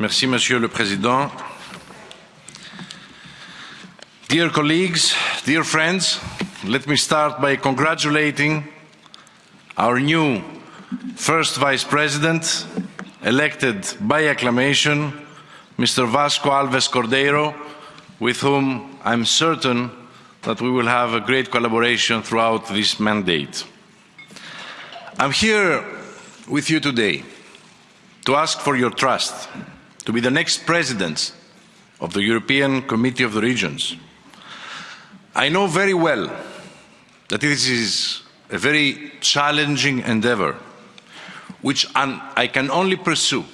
Merci, Monsieur le Président. Dear colleagues, dear friends, let me start by congratulating our new first Vice President, elected by acclamation, Mr. Vasco Alves Cordeiro, with whom I'm certain that we will have a great collaboration throughout this mandate. I'm here with you today to ask for your trust to be the next president of the European Committee of the Regions. I know very well that this is a very challenging endeavour, which I can only pursue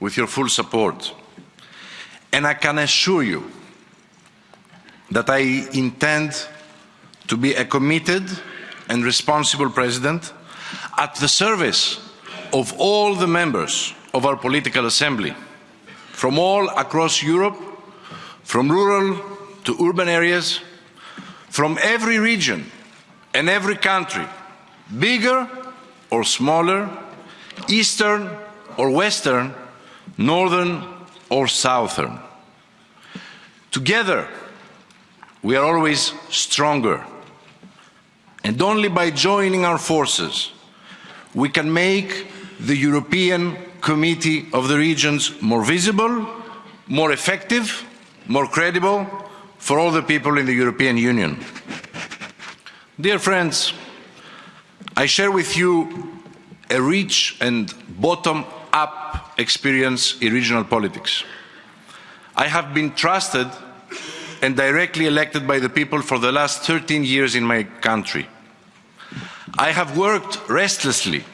with your full support. And I can assure you that I intend to be a committed and responsible president at the service of all the members of our political assembly, from all across Europe, from rural to urban areas, from every region and every country, bigger or smaller, eastern or western, northern or southern. Together, we are always stronger. And only by joining our forces, we can make the European Committee of the Regions more visible, more effective, more credible for all the people in the European Union. Dear friends, I share with you a rich and bottom-up experience in regional politics. I have been trusted and directly elected by the people for the last 13 years in my country. I have worked restlessly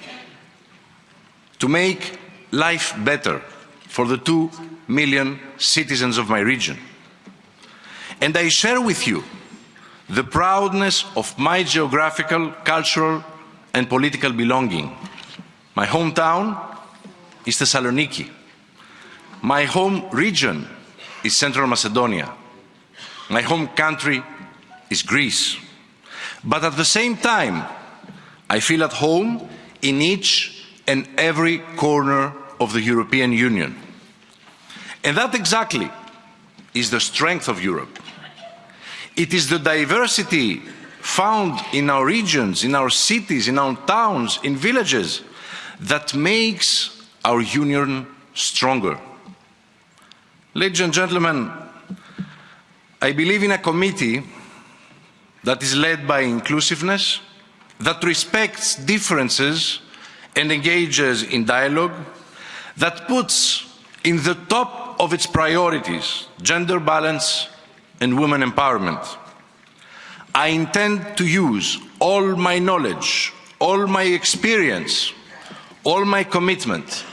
to make life better for the two million citizens of my region. And I share with you the proudness of my geographical, cultural and political belonging. My hometown is Thessaloniki. My home region is Central Macedonia. My home country is Greece. But at the same time, I feel at home in each and every corner of the European Union. And that exactly is the strength of Europe. It is the diversity found in our regions, in our cities, in our towns, in villages, that makes our union stronger. Ladies and gentlemen, I believe in a committee that is led by inclusiveness, that respects differences and engages in dialogue, that puts in the top of its priorities gender balance and women empowerment. I intend to use all my knowledge, all my experience, all my commitment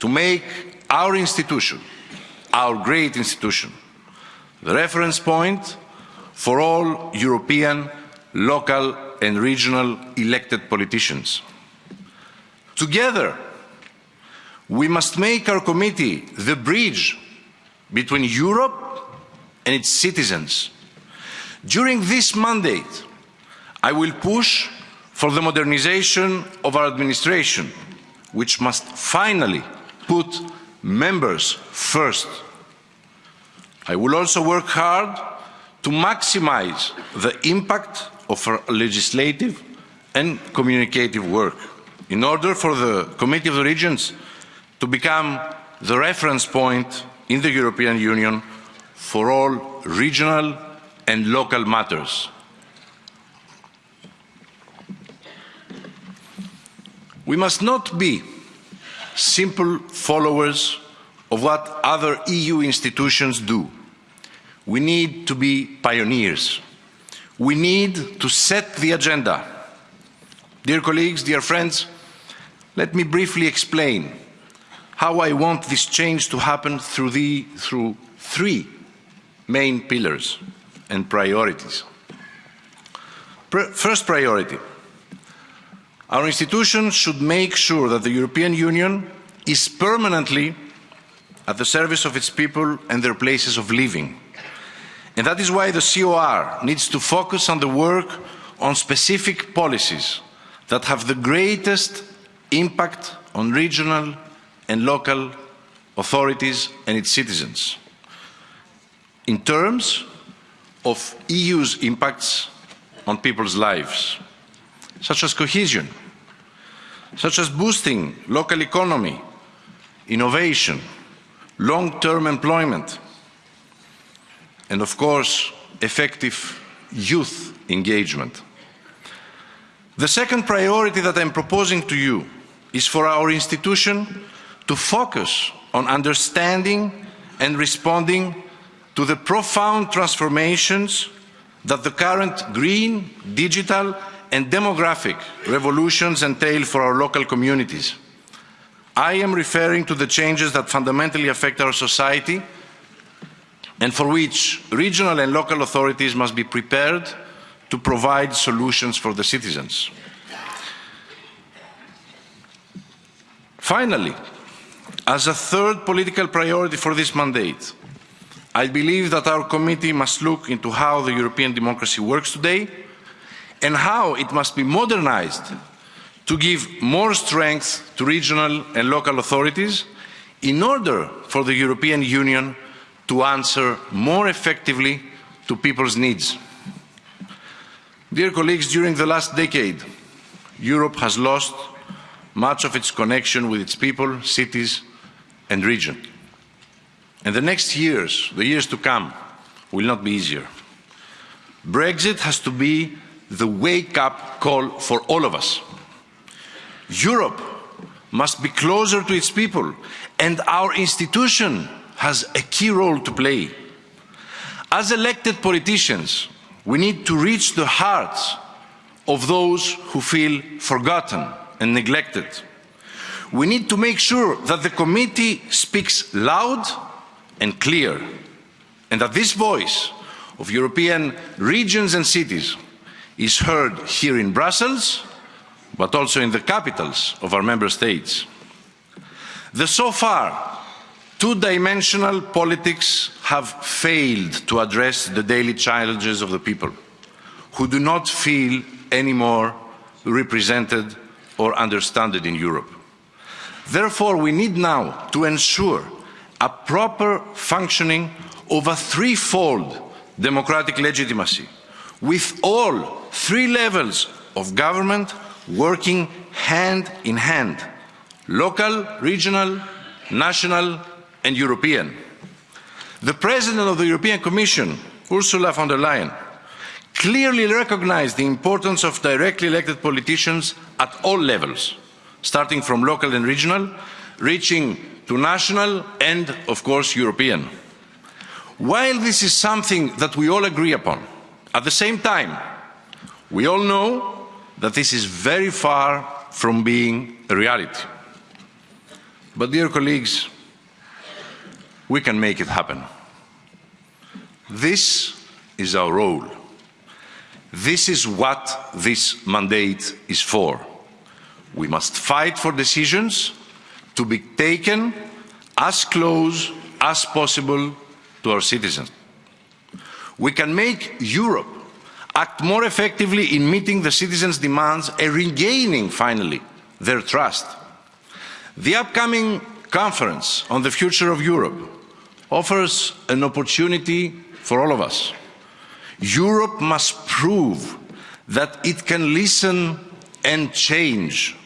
to make our institution, our great institution, the reference point for all European, local and regional elected politicians. Together, we must make our committee the bridge between Europe and its citizens. During this mandate, I will push for the modernisation of our administration, which must finally put members first I will also work hard to maximise the impact of our legislative and communicative work in order for the Committee of the Regions to become the reference point in the European Union for all regional and local matters. We must not be simple followers of what other EU institutions do. We need to be pioneers. We need to set the agenda. Dear colleagues, dear friends, let me briefly explain how I want this change to happen through, the, through three main pillars and priorities. First priority, our institutions should make sure that the European Union is permanently at the service of its people and their places of living. And that is why the COR needs to focus on the work on specific policies that have the greatest impact on regional and local authorities and its citizens. In terms of EU's impacts on people's lives, such as cohesion, such as boosting local economy, innovation, long-term employment, and of course, effective youth engagement. The second priority that I'm proposing to you is for our institution to focus on understanding and responding to the profound transformations that the current green, digital and demographic revolutions entail for our local communities. I am referring to the changes that fundamentally affect our society and for which regional and local authorities must be prepared to provide solutions for the citizens. Finally, as a third political priority for this mandate, I believe that our committee must look into how the European democracy works today and how it must be modernised to give more strength to regional and local authorities in order for the European Union to answer more effectively to people's needs. Dear colleagues, during the last decade, Europe has lost much of its connection with its people, cities and region. And the next years, the years to come, will not be easier. Brexit has to be the wake-up call for all of us. Europe must be closer to its people, and our institution has a key role to play. As elected politicians, we need to reach the hearts of those who feel forgotten and neglected. We need to make sure that the committee speaks loud and clear, and that this voice of European regions and cities is heard here in Brussels, but also in the capitals of our member states. The so far two-dimensional politics have failed to address the daily challenges of the people, who do not feel any more represented or understood in Europe. Therefore, we need now to ensure a proper functioning of a threefold democratic legitimacy, with all three levels of government working hand in hand local, regional, national and European. The President of the European Commission, Ursula von der Leyen, clearly recognised the importance of directly elected politicians at all levels, starting from local and regional, reaching to national and, of course, European. While this is something that we all agree upon, at the same time, we all know that this is very far from being a reality. But dear colleagues, we can make it happen. This is our role. This is what this mandate is for. We must fight for decisions to be taken as close as possible to our citizens. We can make Europe act more effectively in meeting the citizens' demands and regaining, finally, their trust. The upcoming conference on the future of Europe offers an opportunity for all of us. Europe must prove that it can listen and change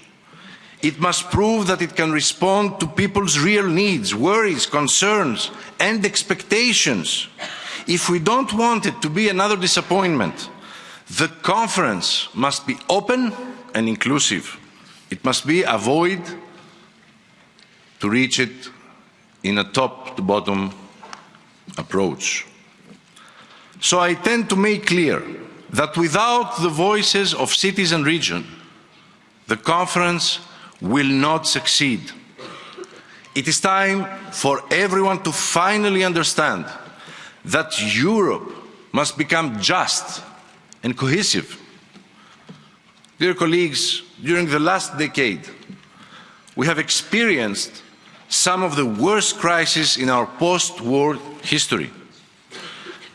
it must prove that it can respond to people's real needs, worries, concerns and expectations. If we don't want it to be another disappointment, the conference must be open and inclusive. It must be a void to reach it in a top-to-bottom approach. So I tend to make clear that without the voices of cities and regions, the conference will not succeed. It is time for everyone to finally understand that Europe must become just and cohesive. Dear colleagues, during the last decade, we have experienced some of the worst crises in our post-war history.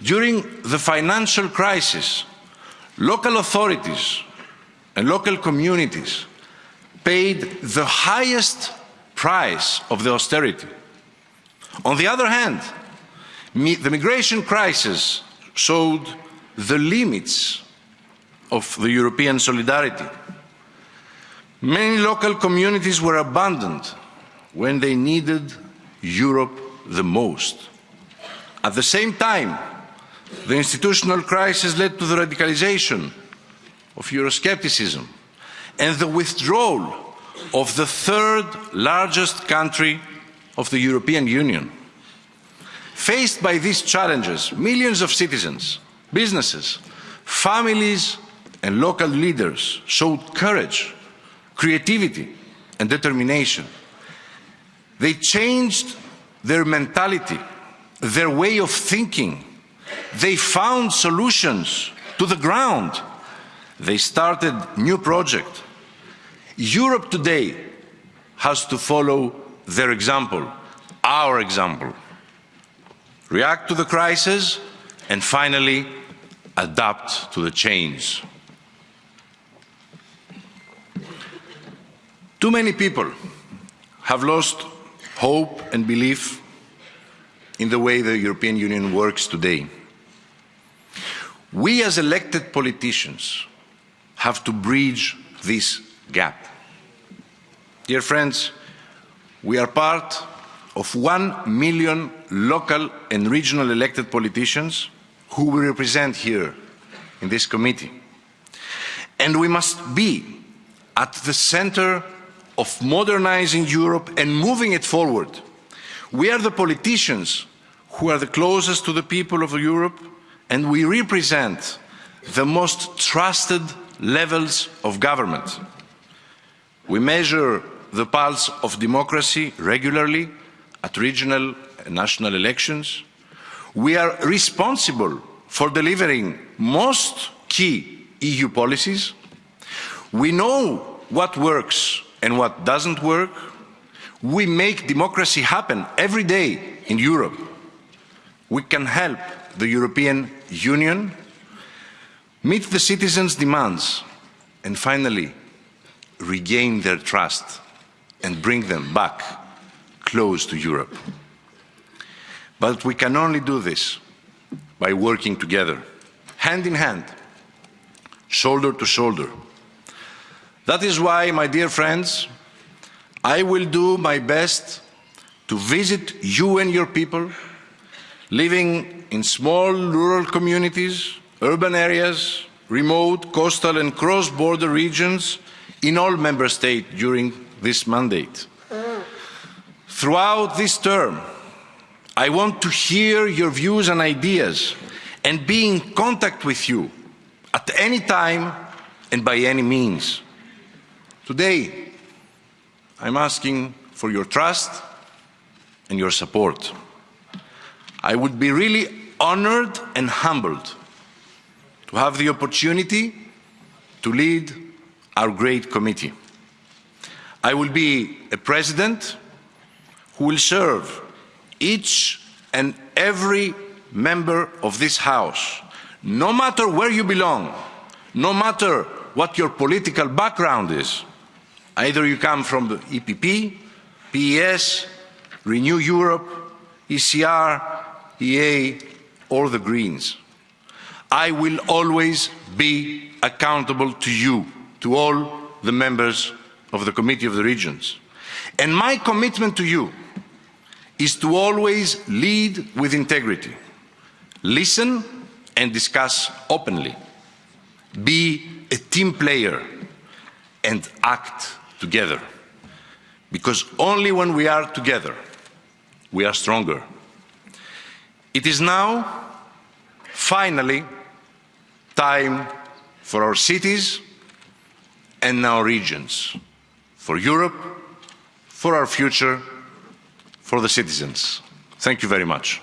During the financial crisis, local authorities and local communities paid the highest price of the austerity. On the other hand, the migration crisis showed the limits of the European solidarity. Many local communities were abandoned when they needed Europe the most. At the same time, the institutional crisis led to the radicalisation of Euroscepticism and the withdrawal of the third largest country of the European Union. Faced by these challenges, millions of citizens, businesses, families and local leaders showed courage, creativity and determination. They changed their mentality, their way of thinking. They found solutions to the ground. They started new projects. Europe today has to follow their example, our example. React to the crisis and finally adapt to the change. Too many people have lost hope and belief in the way the European Union works today. We as elected politicians have to bridge this gap. Dear friends, we are part of one million local and regional elected politicians who we represent here in this committee. And we must be at the centre of modernising Europe and moving it forward. We are the politicians who are the closest to the people of Europe and we represent the most trusted levels of government. We measure the pulse of democracy regularly at regional and national elections. We are responsible for delivering most key EU policies. We know what works and what doesn't work. We make democracy happen every day in Europe. We can help the European Union meet the citizens' demands and finally regain their trust and bring them back close to Europe. But we can only do this by working together, hand in hand, shoulder to shoulder. That is why, my dear friends, I will do my best to visit you and your people living in small rural communities, urban areas, remote, coastal and cross-border regions in all member states during this mandate. Throughout this term, I want to hear your views and ideas and be in contact with you at any time and by any means. Today, I'm asking for your trust and your support. I would be really honoured and humbled to have the opportunity to lead our great committee. I will be a president who will serve each and every member of this House, no matter where you belong, no matter what your political background is, Either you come from the EPP, PES, Renew Europe, ECR, EA, or the Greens. I will always be accountable to you, to all the members of the Committee of the Regions. And my commitment to you is to always lead with integrity, listen and discuss openly, be a team player and act together. Because only when we are together, we are stronger. It is now, finally, time for our cities and our regions, for Europe, for our future, for the citizens. Thank you very much.